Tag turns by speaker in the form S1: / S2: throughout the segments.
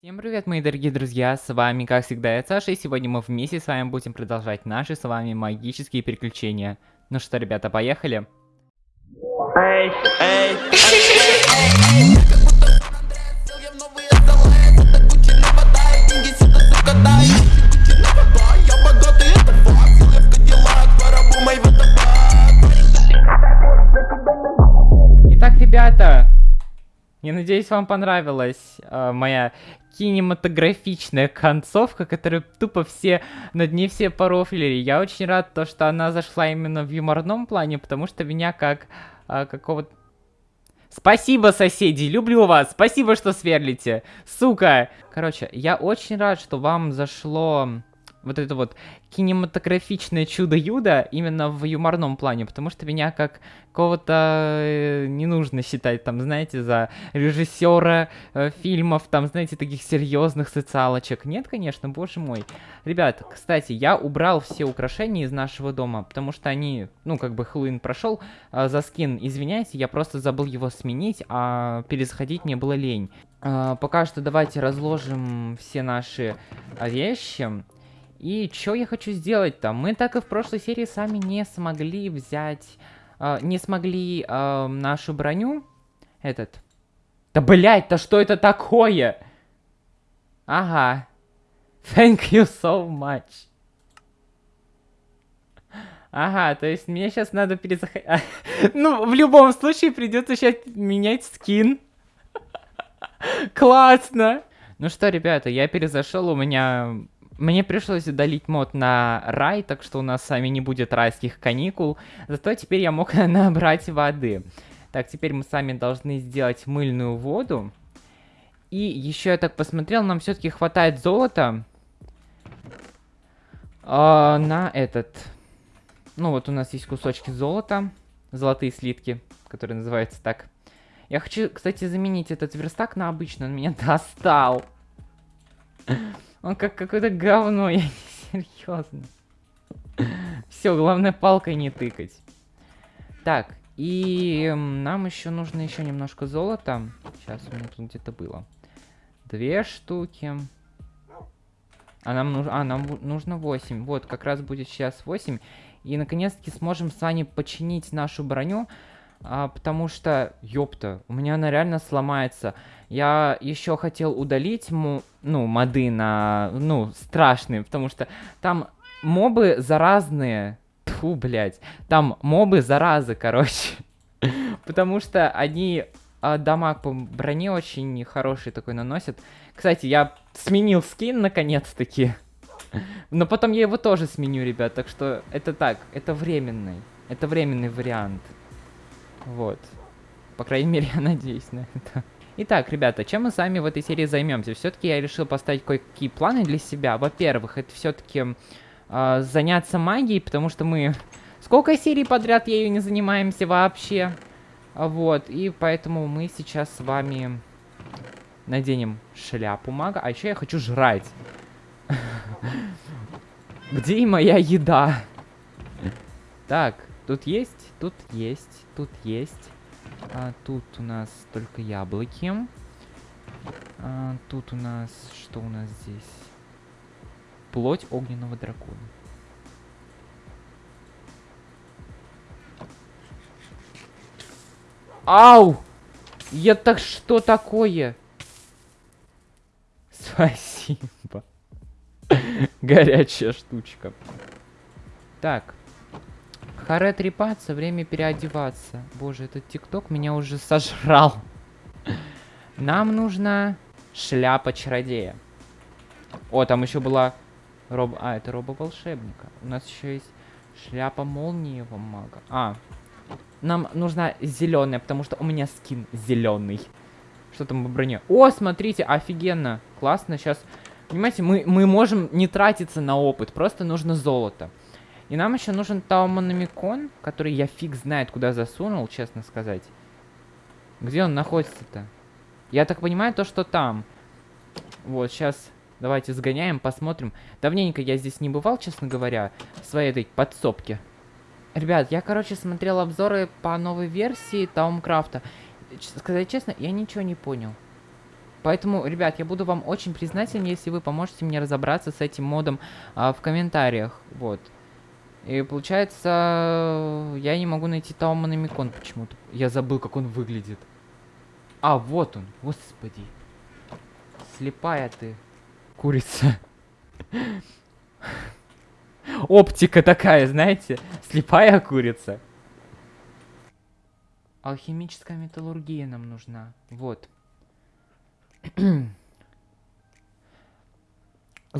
S1: Всем привет, мои дорогие друзья, с вами, как всегда, я Саша, и сегодня мы вместе с вами будем продолжать наши с вами магические приключения. Ну что, ребята, поехали? Итак, ребята, я надеюсь, вам понравилась э, моя кинематографичная концовка, которую тупо все, над ней все порофлили. Я очень рад, то, что она зашла именно в юморном плане, потому что меня как э, какого-то... Спасибо, соседи, люблю вас, спасибо, что сверлите, сука. Короче, я очень рад, что вам зашло вот это вот кинематографичное чудо-юдо именно в юморном плане, потому что меня как кого-то э, не нужно считать, там, знаете, за режиссера э, фильмов, там, знаете, таких серьезных социалочек. Нет, конечно, боже мой. Ребят, кстати, я убрал все украшения из нашего дома, потому что они, ну, как бы Хэллоуин прошел, э, за скин, извиняйте, я просто забыл его сменить, а перезаходить мне было лень. Э, пока что давайте разложим все наши вещи. И что я хочу сделать там? Мы так и в прошлой серии сами не смогли взять... Э, не смогли э, нашу броню. Этот. Да блять, да что это такое? Ага. Thank you so much. Ага, то есть мне сейчас надо перезаходить... ну, в любом случае придется сейчас менять скин. Классно! Ну что, ребята, я перезашел, у меня мне пришлось удалить мод на рай, так что у нас с вами не будет райских каникул. Зато теперь я мог набрать воды. Так, теперь мы сами должны сделать мыльную воду. И еще я так посмотрел, нам все-таки хватает золота. Э, на этот. Ну вот у нас есть кусочки золота. Золотые слитки, которые называются так. Я хочу, кстати, заменить этот верстак на обычный. Он меня достал. Он как какое-то говно, я не серьезно. Все, главное палкой не тыкать. Так, и нам еще нужно еще немножко золота. Сейчас у меня тут где-то было. Две штуки. А нам, нужно, а, нам нужно 8. Вот, как раз будет сейчас 8. И наконец-таки сможем с вами починить нашу броню. А, потому что, ёпта, у меня она реально сломается. Я еще хотел удалить, му, ну, моды на, ну, страшные, потому что там мобы заразные. Фу, блядь. Там мобы заразы, короче. потому что они а, дамаг по броне очень хороший такой наносят. Кстати, я сменил скин наконец-таки. Но потом я его тоже сменю, ребят. Так что это так, это временный. Это временный вариант. Вот. По крайней мере, я надеюсь на это. Итак, ребята, чем мы сами в этой серии займемся? Все-таки я решил поставить кое-какие планы для себя. Во-первых, это все-таки э, а, заняться магией, потому что мы... Сколько серий подряд ею не занимаемся вообще? Вот, и поэтому мы сейчас с вами наденем шляпу мага. А еще я хочу жрать. Где моя еда? Так, тут есть, тут есть, тут есть. А, тут у нас только яблоки. А, тут у нас... Что у нас здесь? Плоть огненного дракона. Ау! Я так что такое? Спасибо. Горячая штучка. Так. Харе трепаться, время переодеваться. Боже, этот тикток меня уже сожрал. Нам нужна шляпа чародея. О, там еще была роб... А, это роба волшебника. У нас еще есть шляпа молниевого мага. А, нам нужна зеленая, потому что у меня скин зеленый. Что там по броне? О, смотрите, офигенно. Классно, сейчас... Понимаете, мы, мы можем не тратиться на опыт, просто нужно золото. И нам еще нужен Тауманомикон, который я фиг знает, куда засунул, честно сказать. Где он находится-то? Я так понимаю, то, что там. Вот, сейчас давайте сгоняем, посмотрим. Давненько я здесь не бывал, честно говоря, в своей этой подсобке. Ребят, я, короче, смотрел обзоры по новой версии Таумкрафта. Сказать честно, я ничего не понял. Поэтому, ребят, я буду вам очень признателен, если вы поможете мне разобраться с этим модом а, в комментариях. Вот. И получается, я не могу найти Тауманомикон почему-то. Я забыл, как он выглядит. А, вот он. Господи. Слепая ты. Курица. Оптика такая, знаете? Слепая курица. Алхимическая металлургия нам нужна. Вот.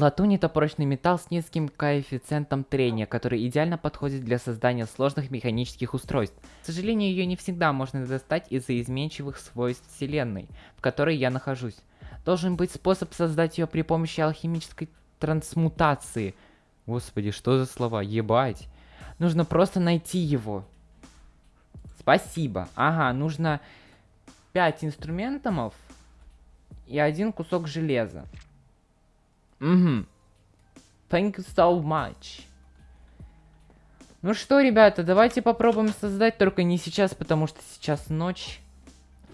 S1: Латунь это прочный металл с низким коэффициентом трения, который идеально подходит для создания сложных механических устройств. К сожалению, ее не всегда можно достать из-за изменчивых свойств Вселенной, в которой я нахожусь. Должен быть способ создать ее при помощи алхимической трансмутации. Господи, что за слова? Ебать. Нужно просто найти его. Спасибо. Ага, нужно 5 инструментов и один кусок железа. Угу. Thank you so much. Ну что, ребята, давайте попробуем создать, только не сейчас, потому что сейчас ночь.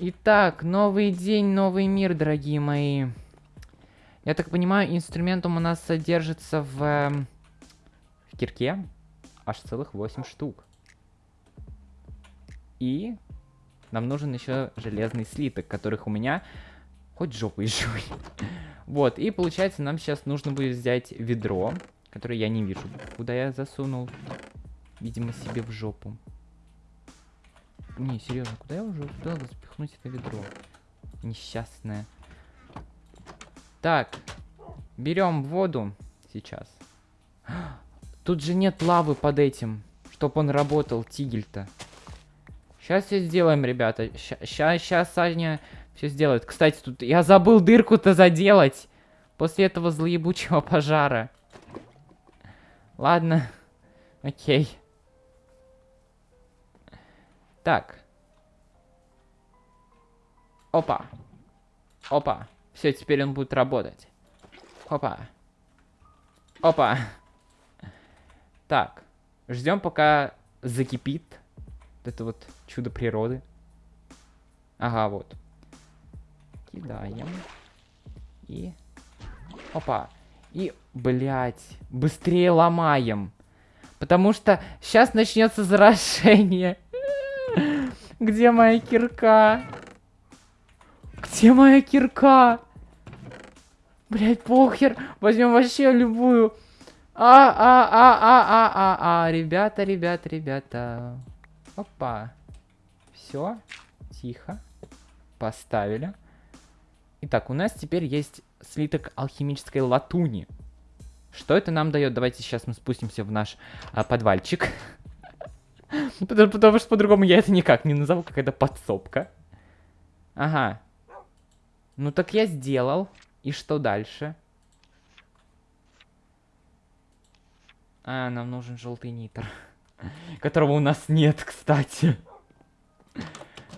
S1: Итак, новый день, новый мир, дорогие мои. Я так понимаю, инструментом у нас содержится в, э, в кирке аж целых 8 штук. И нам нужен еще железный слиток, которых у меня хоть жопой жуй. Вот, и получается нам сейчас нужно будет взять ведро, которое я не вижу, куда я засунул, видимо, себе в жопу. Не, серьезно, куда я уже успел запихнуть это ведро? Несчастное. Так, берем воду сейчас. Тут же нет лавы под этим, чтобы он работал, тигель-то. Сейчас все сделаем, ребята. Сейчас, сейчас Саня все сделает. Кстати, тут я забыл дырку-то заделать. После этого злоебучего пожара. Ладно. Окей. Так. Опа. Опа. Все, теперь он будет работать. Опа. Опа. Так. Ждем, пока закипит. Это вот чудо природы. Ага, вот. Кидаем. И... Опа. И, блядь, быстрее ломаем. Потому что сейчас начнется заражение. Где моя кирка? Где моя кирка? Блять, похер. Возьмем вообще любую. А, а, а, а, а, а, а, ребята, ребята, ребята. Опа. Все. Тихо. Поставили. Итак, у нас теперь есть слиток алхимической латуни. Что это нам дает? Давайте сейчас мы спустимся в наш а, подвальчик. потому, потому что по-другому я это никак не назову, какая-то подсобка. Ага. Ну так я сделал. И что дальше? А, нам нужен желтый нитр. Которого у нас нет, кстати.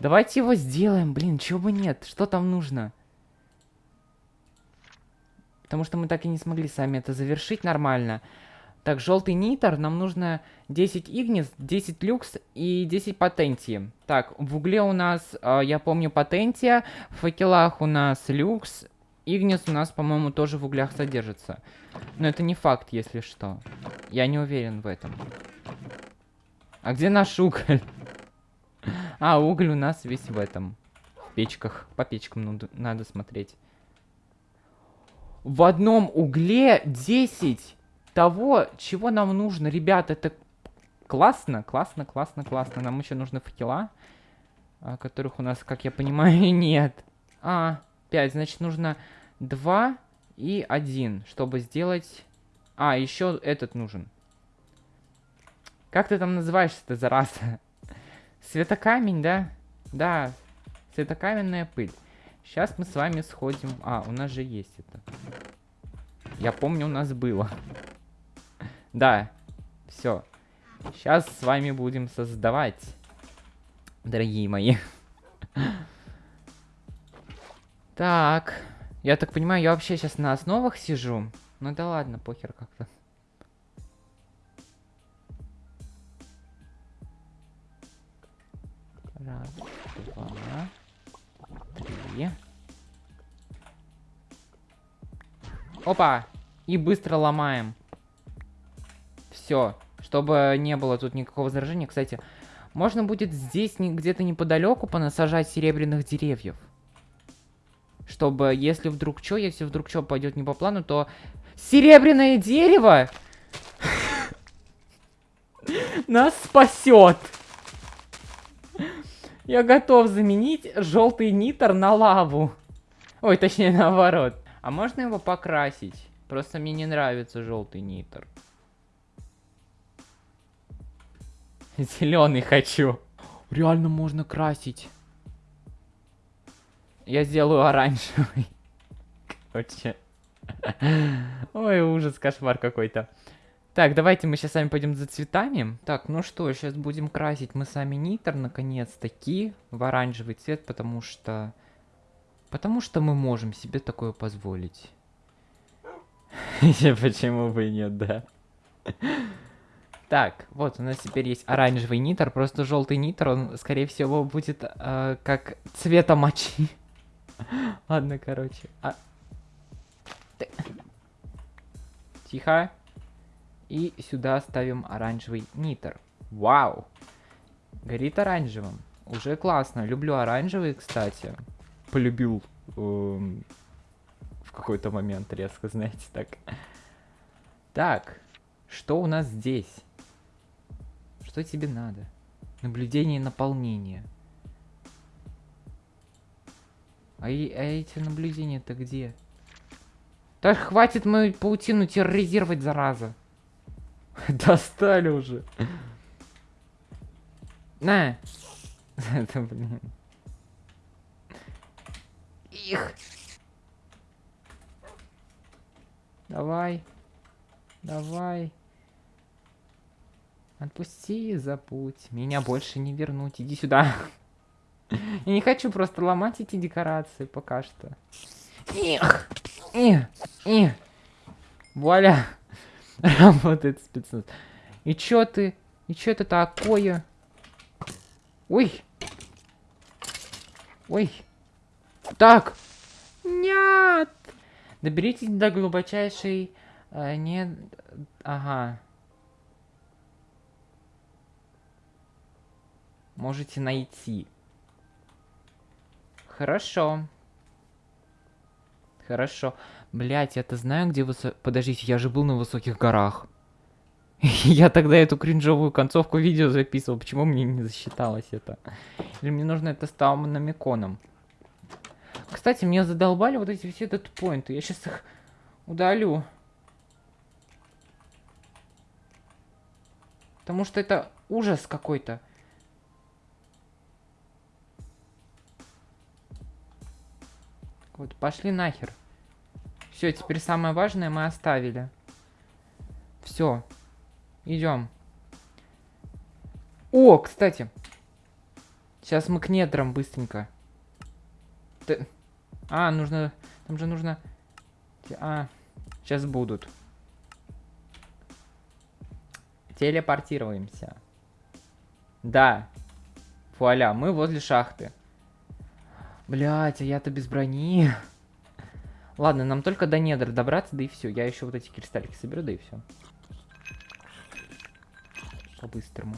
S1: Давайте его сделаем, блин, чего бы нет? Что там нужно? Потому что мы так и не смогли сами это завершить нормально. Так, желтый нитр, нам нужно 10 игнис, 10 люкс и 10 патентии. Так, в угле у нас, э, я помню, патентия, в факелах у нас люкс, игнис у нас, по-моему, тоже в углях содержится. Но это не факт, если что. Я не уверен в этом. А где наш уголь? А, уголь у нас весь в этом. В печках. По печкам надо смотреть в одном угле 10 того, чего нам нужно. Ребят, это классно, классно, классно, классно. Нам еще нужны факела, а, которых у нас, как я понимаю, нет. А, 5, значит, нужно 2 и 1, чтобы сделать... А, еще этот нужен. Как ты там называешься-то, зараза? Светокамень, да? Да, светокаменная пыль. Сейчас мы с вами сходим... А, у нас же есть это. Я помню, у нас было. Да, все. Сейчас с вами будем создавать, дорогие мои. Так, я так понимаю, я вообще сейчас на основах сижу. Ну да ладно, похер как-то. Опа. И быстро ломаем. Все. Чтобы не было тут никакого заражения. Кстати, можно будет здесь где-то неподалеку понасажать серебряных деревьев. Чтобы, если вдруг что, если вдруг что пойдет не по плану, то... Серебряное дерево! Нас спасет! Я готов заменить желтый нитр на лаву. Ой, точнее наоборот. А можно его покрасить? Просто мне не нравится желтый нитр. Зеленый хочу. Реально можно красить. Я сделаю оранжевый. Короче. Ой, ужас, кошмар какой-то. Так, давайте мы сейчас сами пойдем за цветами. Так, ну что, сейчас будем красить мы сами нитр, наконец-таки, в оранжевый цвет, потому что... Потому что мы можем себе такое позволить. Почему бы и нет, да? Так, вот у нас теперь есть оранжевый нитр, просто желтый нитр, он, скорее всего, будет э, как цвета мочи. Ладно, короче. А... Тихо. И сюда ставим оранжевый нитр. Вау! Горит оранжевым. Уже классно. Люблю оранжевый, кстати. Полюбил эм, в какой-то момент резко, знаете, так. Так, что у нас здесь? Что тебе надо? Наблюдение и наполнение. А, а эти наблюдения-то где? Так хватит мою паутину терроризировать, зараза. Достали уже. На. Это, блин. Их. Давай. Давай. Отпусти, забудь. Меня больше не вернуть. Иди сюда. Я не хочу просто ломать эти декорации пока что. Эх, эх, эх. Вуаля. Работает спецназ. И чё ты? И чё это такое? Ой. Ой. Так. Нет. Доберитесь до глубочайшей... Э, не... Ага. Можете найти. Хорошо. Хорошо. Блять, я-то знаю, где вы... Подождите, я же был на высоких горах. я тогда эту кринжовую концовку видео записывал. Почему мне не засчиталось это? Или мне нужно это с таумономиконом? Кстати, мне задолбали вот эти все этот поинты. Я сейчас их удалю. Потому что это ужас какой-то. Вот, пошли нахер. Все, теперь самое важное мы оставили. Все. Идем. О, кстати. Сейчас мы к недрам быстренько. Ты... А, нужно... Там же нужно... А, сейчас будут. Телепортируемся. Да. Вуаля, мы возле шахты. Блять, а я-то без брони. Ладно, нам только до недр добраться, да и все. Я еще вот эти кристаллики соберу, да и все. По-быстрому.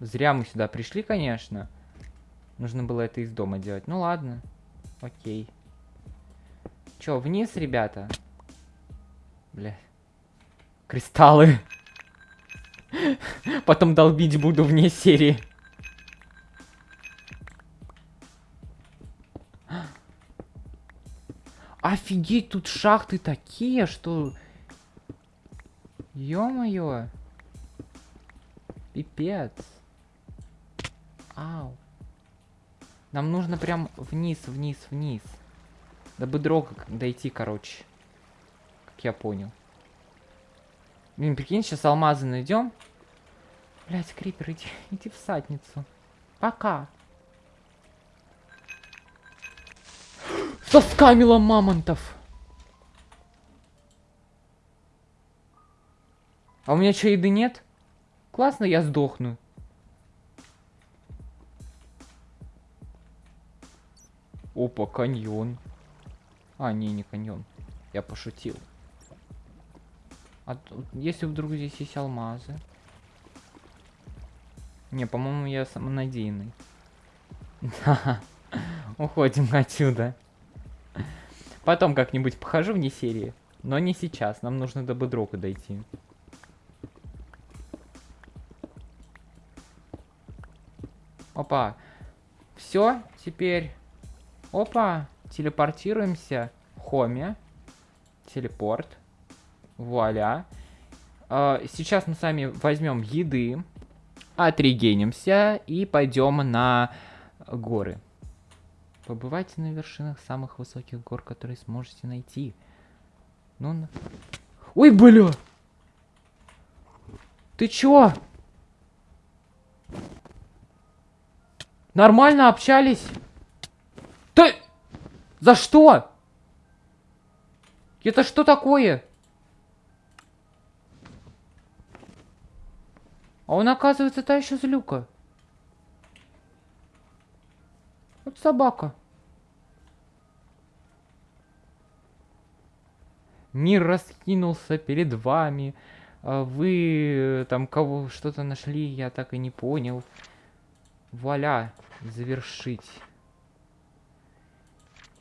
S1: Зря мы сюда пришли, конечно. Нужно было это из дома делать. Ну ладно. Окей. Че, вниз, ребята? Бля. Кристаллы. Потом долбить буду вне серии. Офигеть, тут шахты такие, что... Ё-моё. Пипец. Нам нужно прям вниз, вниз, вниз. До бедрока дойти, короче. Как я понял. Блин, прикинь, сейчас алмазы найдем. Блять, крипер, иди, иди в садницу. Пока. Соскамила мамонтов. А у меня что, еды нет? Классно, я сдохну. Опа, каньон. А, не, не каньон. Я пошутил. А тут, если вдруг здесь есть алмазы? Не, по-моему, я самонадеянный. Да. Уходим отсюда. Потом как-нибудь похожу вне серии. Но не сейчас. Нам нужно до Бедрока дойти. Опа. Все, теперь. Опа. Телепортируемся. Хоме. Телепорт. Вуаля. А, сейчас мы сами возьмем еды. Отрегенимся и пойдем на горы. Побывайте на вершинах самых высоких гор, которые сможете найти. Ну. Ой, бля! Ты чё? Нормально общались? Ты... За что? Это что такое? А он, оказывается, та еще злюка. Вот собака. Мир раскинулся перед вами. А вы там кого что-то нашли, я так и не понял. Вуаля, завершить.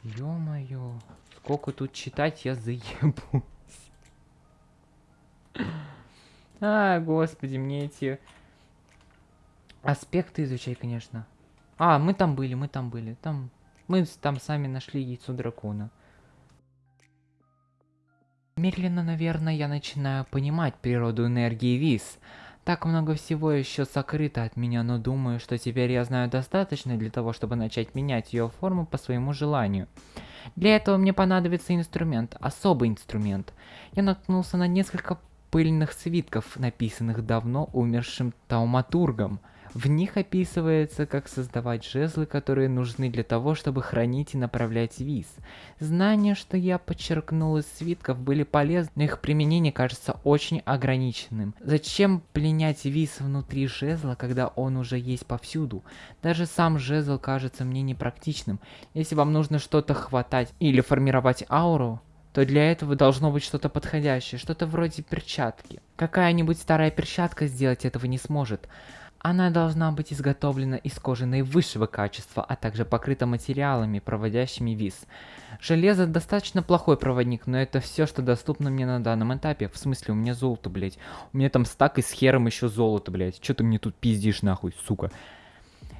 S1: Ё-моё, сколько тут читать, я заебусь. А, господи, мне эти аспекты изучай, конечно. А, мы там были, мы там были. Там мы там сами нашли яйцо дракона. Медленно, наверное, я начинаю понимать природу энергии ВИС. Так много всего еще сокрыто от меня, но думаю, что теперь я знаю достаточно для того, чтобы начать менять ее форму по своему желанию. Для этого мне понадобится инструмент, особый инструмент. Я наткнулся на несколько пыльных свитков, написанных давно умершим тауматургом. В них описывается, как создавать жезлы, которые нужны для того, чтобы хранить и направлять виз. Знания, что я подчеркнул из свитков, были полезны, но их применение кажется очень ограниченным. Зачем пленять виз внутри жезла, когда он уже есть повсюду? Даже сам жезл кажется мне непрактичным. Если вам нужно что-то хватать или формировать ауру, то для этого должно быть что-то подходящее, что-то вроде перчатки. Какая-нибудь старая перчатка сделать этого не сможет. Она должна быть изготовлена из кожи наивысшего качества, а также покрыта материалами, проводящими виз. Железо достаточно плохой проводник, но это все, что доступно мне на данном этапе. В смысле, у меня золото, блять. У меня там стак и с хером еще золото, блять. Че ты мне тут пиздишь нахуй, сука?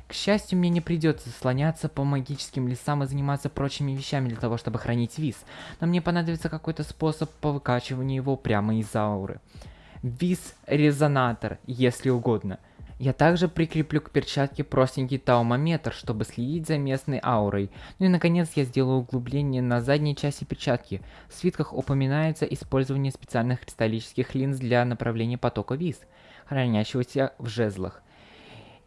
S1: К счастью, мне не придется слоняться по магическим лесам и заниматься прочими вещами для того, чтобы хранить виз. Но мне понадобится какой-то способ по выкачиванию его прямо из ауры. Виз-резонатор, если угодно – я также прикреплю к перчатке простенький таумометр, чтобы следить за местной аурой. Ну и наконец я сделаю углубление на задней части перчатки. В свитках упоминается использование специальных кристаллических линз для направления потока виз, хранящегося в жезлах.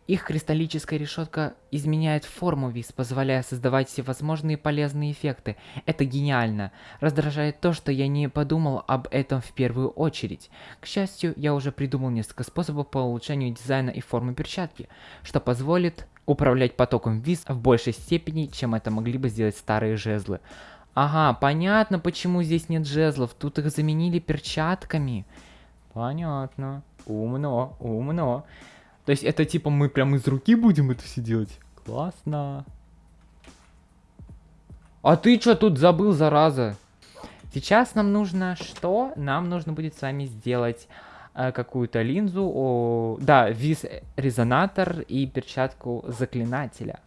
S1: Их кристаллическая решетка изменяет форму виз, позволяя создавать всевозможные полезные эффекты. Это гениально. Раздражает то, что я не подумал об этом в первую очередь. К счастью, я уже придумал несколько способов по улучшению дизайна и формы перчатки, что позволит управлять потоком виз в большей степени, чем это могли бы сделать старые жезлы. Ага, понятно, почему здесь нет жезлов. Тут их заменили перчатками. Понятно. Умно, умно. То есть это типа мы прям из руки будем это все делать? Классно. А ты что тут забыл, зараза? Сейчас нам нужно что? Нам нужно будет с вами сделать э, какую-то линзу. О, да, виз-резонатор и перчатку заклинателя.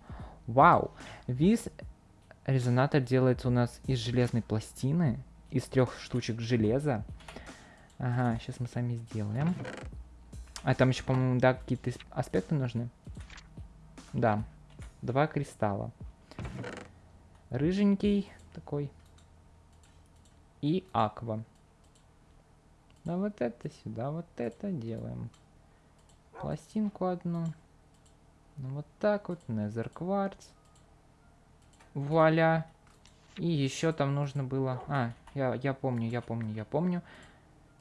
S1: Вау. Виз-резонатор делается у нас из железной пластины. Из трех штучек железа. Ага, сейчас мы сами сделаем. А там еще, по-моему, да, какие-то аспекты нужны. Да. Два кристалла. Рыженький такой. И аква. Да вот это сюда, вот это делаем. Пластинку одну. Ну вот так вот, незер кварц. Вуаля. И еще там нужно было... А, я, я помню, я помню, я помню.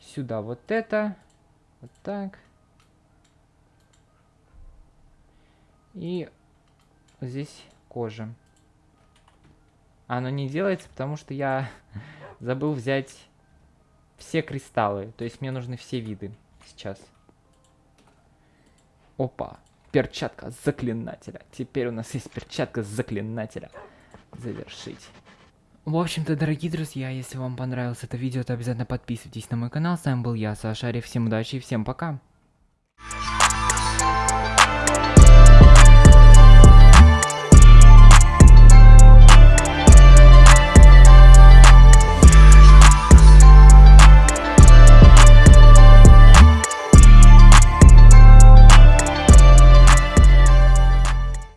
S1: Сюда вот это. Вот так. И здесь кожа. Оно не делается, потому что я забыл взять все кристаллы. То есть мне нужны все виды сейчас. Опа. Перчатка заклинателя. Теперь у нас есть перчатка заклинателя. Завершить. В общем-то, дорогие друзья, если вам понравилось это видео, то обязательно подписывайтесь на мой канал. С вами был я, Саша Ария. Всем удачи и всем пока.